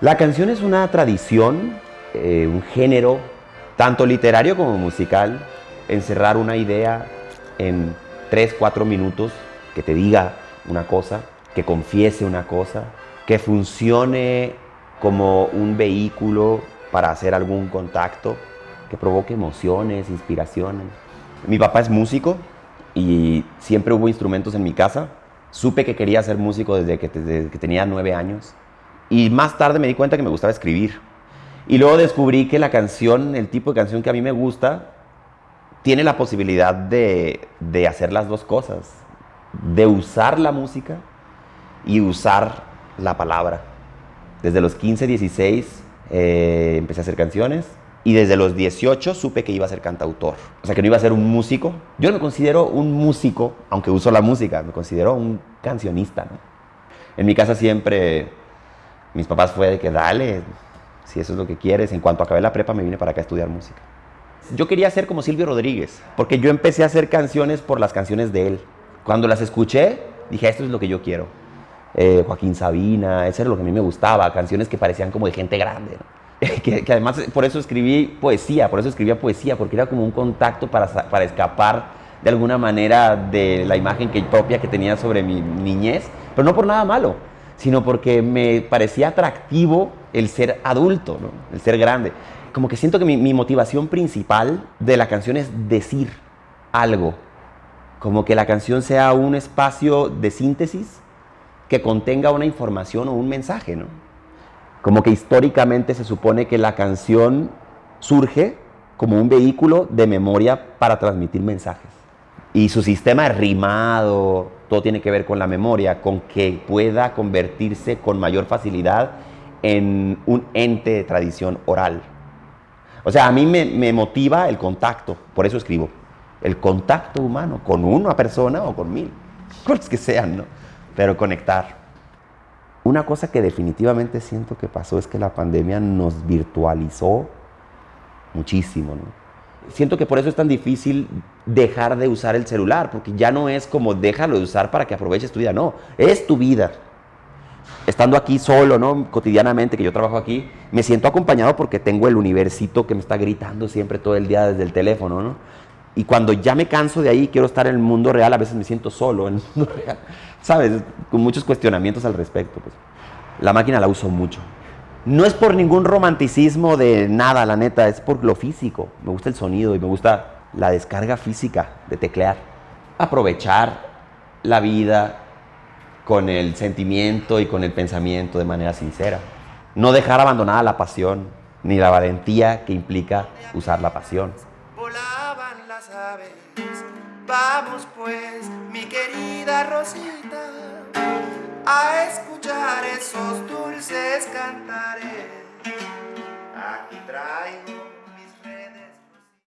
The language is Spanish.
La canción es una tradición, eh, un género, tanto literario como musical, encerrar una idea en 3, 4 minutos, que te diga una cosa, que confiese una cosa, que funcione como un vehículo para hacer algún contacto, que provoque emociones, inspiraciones. Mi papá es músico y siempre hubo instrumentos en mi casa. Supe que quería ser músico desde que, desde que tenía nueve años. Y más tarde me di cuenta que me gustaba escribir. Y luego descubrí que la canción, el tipo de canción que a mí me gusta, tiene la posibilidad de, de hacer las dos cosas. De usar la música y usar la palabra. Desde los 15, 16 eh, empecé a hacer canciones y desde los 18 supe que iba a ser cantautor. O sea, que no iba a ser un músico. Yo no me considero un músico, aunque uso la música, me considero un cancionista. En mi casa siempre mis papás fue de que dale, si eso es lo que quieres. En cuanto acabé la prepa me vine para acá a estudiar música. Yo quería ser como Silvio Rodríguez, porque yo empecé a hacer canciones por las canciones de él. Cuando las escuché, dije, esto es lo que yo quiero. Eh, Joaquín Sabina, eso era lo que a mí me gustaba, canciones que parecían como de gente grande. que, además por eso escribí poesía, por eso escribía poesía, porque era como un contacto para, para escapar de alguna manera de la imagen que, propia que tenía sobre mi niñez, pero no por nada malo sino porque me parecía atractivo el ser adulto, el ser grande. Como que siento que mi, motivación principal de la canción es decir algo, como que la canción sea un espacio de síntesis que contenga una información o un mensaje, ¿no? Como que históricamente se supone que la canción surge como un vehículo de memoria para transmitir mensajes. Y su sistema rimado, todo tiene que ver con la memoria, con que pueda convertirse con mayor facilidad en un ente de tradición oral. O sea, a mí me, motiva el contacto, por eso escribo. El contacto humano con una persona o con mil, con los que sean, ¿no? Pero conectar. Una cosa que definitivamente siento que pasó es que la pandemia nos virtualizó muchísimo, ¿no? Siento que por eso es tan difícil dejar de usar el celular, porque ya no es como déjalo de usar para que aproveches tu vida, no, es tu vida. Estando aquí solo, ¿no? Cotidianamente, que yo trabajo aquí, me siento acompañado porque tengo el universito que me está gritando siempre todo el día desde el teléfono, ¿no? Y cuando ya me canso de ahí, quiero estar en el mundo real, a veces me siento solo en el mundo real, ¿sabes? Con muchos cuestionamientos al respecto. Pues. La máquina la uso mucho. No es por ningún romanticismo de nada, la neta, es por lo físico. Me gusta el sonido y me gusta la descarga física de teclear. Aprovechar la vida con el sentimiento y con el pensamiento de manera sincera. No dejar abandonada la pasión ni la valentía que implica usar la pasión. Volaban las aves, vamos pues, mi querida Rosita, a escuchar esos dulces cantares. Aquí traigo